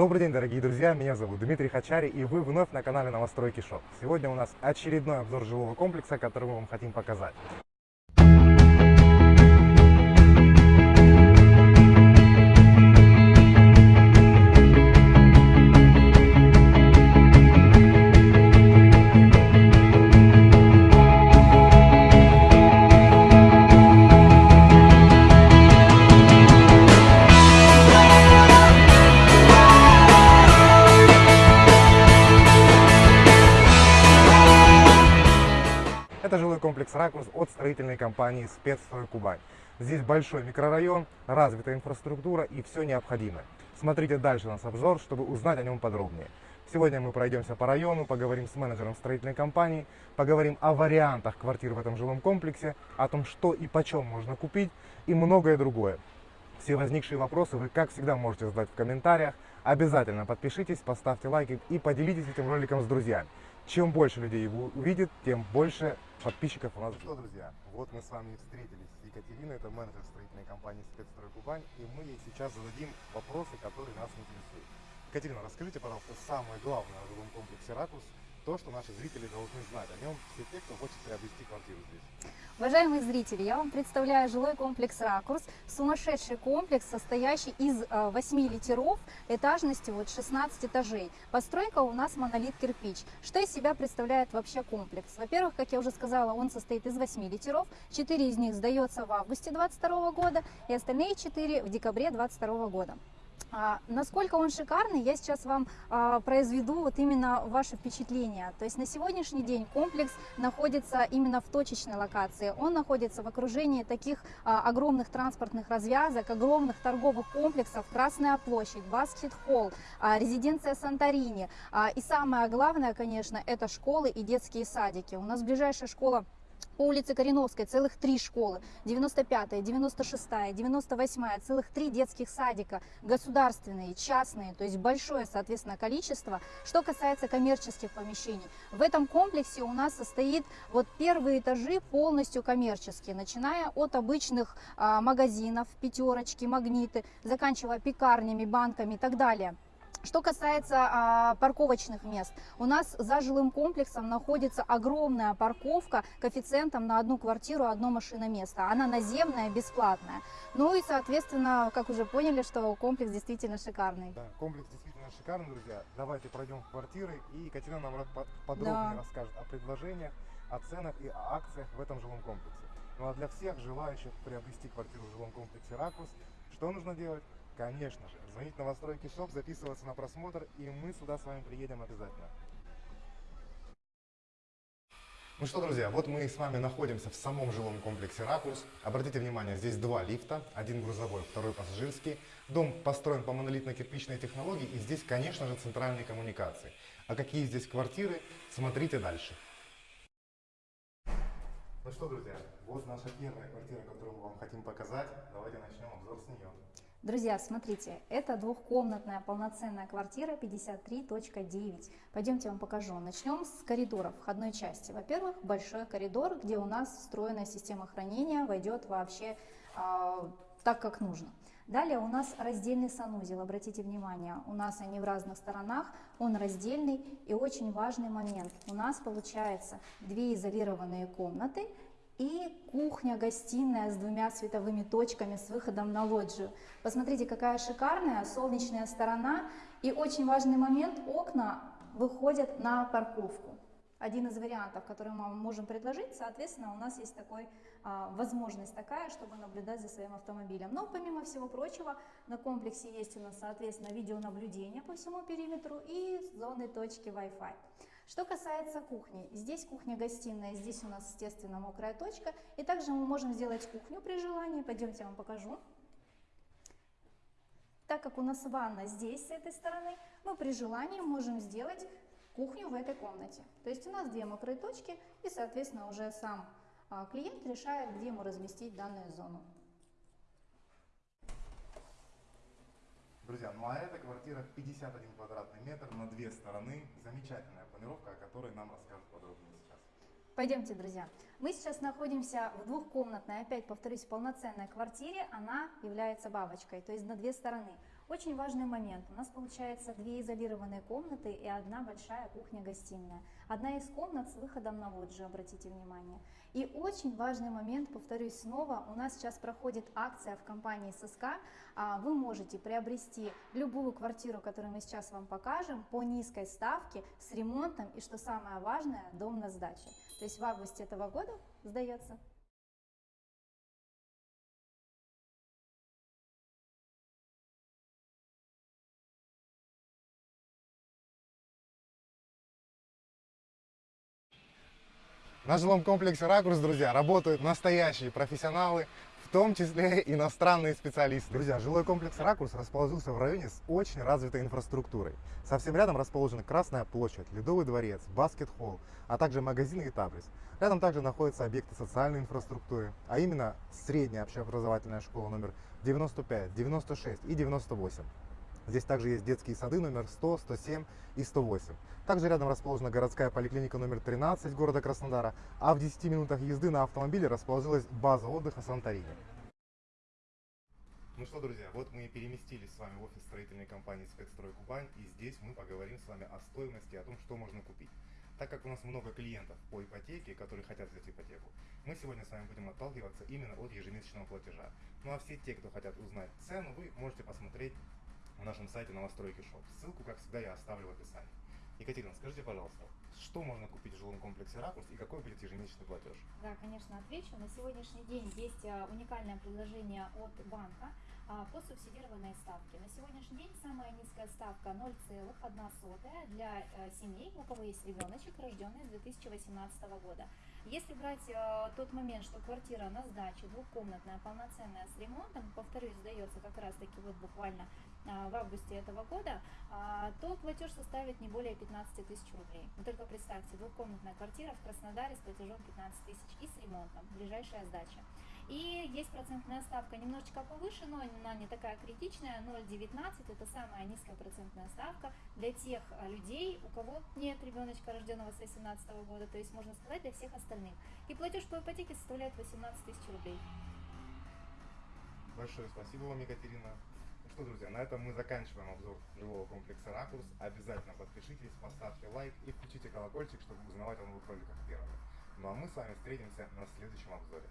Добрый день, дорогие друзья, меня зовут Дмитрий Хачари, и вы вновь на канале Новостройки Шоп. Сегодня у нас очередной обзор жилого комплекса, который мы вам хотим показать. Комплекс «Ракурс» от строительной компании «Спецстрой Кубань». Здесь большой микрорайон, развитая инфраструктура и все необходимое. Смотрите дальше наш обзор, чтобы узнать о нем подробнее. Сегодня мы пройдемся по району, поговорим с менеджером строительной компании, поговорим о вариантах квартир в этом жилом комплексе, о том, что и почем можно купить и многое другое. Все возникшие вопросы вы, как всегда, можете задать в комментариях. Обязательно подпишитесь, поставьте лайки и поделитесь этим роликом с друзьями. Чем больше людей его увидит, тем больше подписчиков у нас. Что, друзья, вот мы с вами встретились с Екатериной, это менеджер строительной компании «Спецстрой Кубань», и мы ей сейчас зададим вопросы, которые нас интересуют. Екатерина, расскажите, пожалуйста, самое главное о жилом комплексе «Ракурс», то, что наши зрители должны знать о нем, все те, кто хочет приобрести квартиру здесь. Уважаемые зрители, я вам представляю жилой комплекс «Ракурс». Сумасшедший комплекс, состоящий из 8 литеров, этажностью вот 16 этажей. Постройка у нас монолит кирпич. Что из себя представляет вообще комплекс? Во-первых, как я уже сказала, он состоит из 8 литеров. 4 из них сдается в августе 2022 года и остальные 4 в декабре 2022 года. А, насколько он шикарный, я сейчас вам а, произведу вот именно ваше впечатление. То есть на сегодняшний день комплекс находится именно в точечной локации. Он находится в окружении таких а, огромных транспортных развязок, огромных торговых комплексов, Красная площадь, Баскет Холл, а, резиденция Санторини. И самое главное, конечно, это школы и детские садики. У нас ближайшая школа по улице Кореновской целых три школы, 95-я, 96-я, 98-я, целых три детских садика, государственные, частные, то есть большое, соответственно, количество. Что касается коммерческих помещений, в этом комплексе у нас состоит вот первые этажи полностью коммерческие, начиная от обычных а, магазинов, пятерочки, магниты, заканчивая пекарнями, банками и так далее. Что касается а, парковочных мест, у нас за жилым комплексом находится огромная парковка коэффициентом на одну квартиру, одно машиноместо. Она наземная, бесплатная. Ну и, соответственно, как уже поняли, что комплекс действительно шикарный. Да, комплекс действительно шикарный, друзья. Давайте пройдем в квартиры, и Екатерина нам подробнее да. расскажет о предложениях, о ценах и о акциях в этом жилом комплексе. Ну а для всех желающих приобрести квартиру в жилом комплексе «Ракурс», что нужно делать? Конечно же, звонить на Новостройки Шоп, записываться на просмотр, и мы сюда с вами приедем обязательно. Ну что, друзья, вот мы с вами находимся в самом жилом комплексе «Ракурс». Обратите внимание, здесь два лифта, один грузовой, второй пассажирский. Дом построен по монолитно-кирпичной технологии, и здесь, конечно же, центральные коммуникации. А какие здесь квартиры, смотрите дальше. Ну что, друзья, вот наша первая квартира, которую мы вам хотим показать. Давайте начнем обзор с нее. Друзья, смотрите, это двухкомнатная полноценная квартира 53.9. Пойдемте я вам покажу. Начнем с коридора входной части. Во-первых, большой коридор, где у нас встроенная система хранения войдет вообще э, так, как нужно. Далее у нас раздельный санузел, обратите внимание, у нас они в разных сторонах, он раздельный и очень важный момент. У нас получается две изолированные комнаты и кухня-гостиная с двумя световыми точками с выходом на лоджию. Посмотрите, какая шикарная солнечная сторона. И очень важный момент, окна выходят на парковку. Один из вариантов, который мы можем предложить, соответственно, у нас есть такой, а, возможность такая, чтобы наблюдать за своим автомобилем. Но помимо всего прочего, на комплексе есть у нас, соответственно, видеонаблюдение по всему периметру и зоны точки Wi-Fi. Что касается кухни, здесь кухня-гостиная, здесь у нас, естественно, мокрая точка. И также мы можем сделать кухню при желании. Пойдемте я вам покажу. Так как у нас ванна здесь, с этой стороны, мы при желании можем сделать кухню в этой комнате. То есть у нас две мокрые точки, и, соответственно, уже сам а, клиент решает, где ему разместить данную зону. Друзья, ну а эта квартира 51 квадратный метр на две стороны. Замечательная планировка, о которой нам расскажут подробнее сейчас. Пойдемте, друзья. Мы сейчас находимся в двухкомнатной, опять повторюсь, полноценной квартире. Она является бабочкой, то есть на две стороны. Очень важный момент. У нас получается две изолированные комнаты и одна большая кухня-гостиная. Одна из комнат с выходом на лоджию, обратите внимание. И очень важный момент, повторюсь снова, у нас сейчас проходит акция в компании ССК. А, Вы можете приобрести любую квартиру, которую мы сейчас вам покажем, по низкой ставке, с ремонтом и, что самое важное, дом на сдаче. То есть в августе этого года сдается. На жилом комплексе «Ракурс», друзья, работают настоящие профессионалы, в том числе иностранные специалисты. Друзья, жилой комплекс «Ракурс» расположился в районе с очень развитой инфраструктурой. Совсем рядом расположена Красная площадь, Ледовый дворец, баскет-холл, а также магазины и Табрис. Рядом также находятся объекты социальной инфраструктуры, а именно средняя общеобразовательная школа номер 95, 96 и 98. Здесь также есть детские сады номер 100, 107 и 108. Также рядом расположена городская поликлиника номер 13 города Краснодара, а в 10 минутах езды на автомобиле расположилась база отдыха Санторини. Ну что, друзья, вот мы и переместились с вами в офис строительной компании «Спецстрой Кубань», и здесь мы поговорим с вами о стоимости, о том, что можно купить. Так как у нас много клиентов по ипотеке, которые хотят взять ипотеку, мы сегодня с вами будем отталкиваться именно от ежемесячного платежа. Ну а все те, кто хотят узнать цену, вы можете посмотреть на нашем сайте Новостройки Шоп. Ссылку, как всегда, я оставлю в описании. Екатерина, скажите, пожалуйста, что можно купить в жилом комплексе «Ракурс» и какой будет ежемесячный платеж? Да, конечно, отвечу. На сегодняшний день есть а, уникальное предложение от банка а, по субсидированной ставке. На сегодняшний день самая низкая ставка 0,1 для э, семей, у кого есть ребеночек, рожденный с 2018 года. Если брать тот момент, что квартира на сдаче двухкомнатная, полноценная с ремонтом, повторюсь, сдается как раз таки вот буквально а, в августе этого года, а, то платеж составит не более 15 тысяч рублей. Вы только представьте, двухкомнатная квартира в Краснодаре с платежом 15 тысяч и с ремонтом, ближайшая сдача. И есть процентная ставка немножечко повыше, но она не такая критичная, 0,19, это самая низкая процентная ставка для тех а, людей, у кого нет ребеночка, рожденного с 2018 года, то есть можно сказать для всех остальных. И платеж по ипотеке составляет 18 тысяч рублей. Большое спасибо вам, Екатерина. Что, друзья, на этом мы заканчиваем обзор жилого комплекса «Ракурс». Обязательно подпишитесь, поставьте лайк и включите колокольчик, чтобы узнавать о новых роликах первыми. Ну а мы с вами встретимся на следующем обзоре.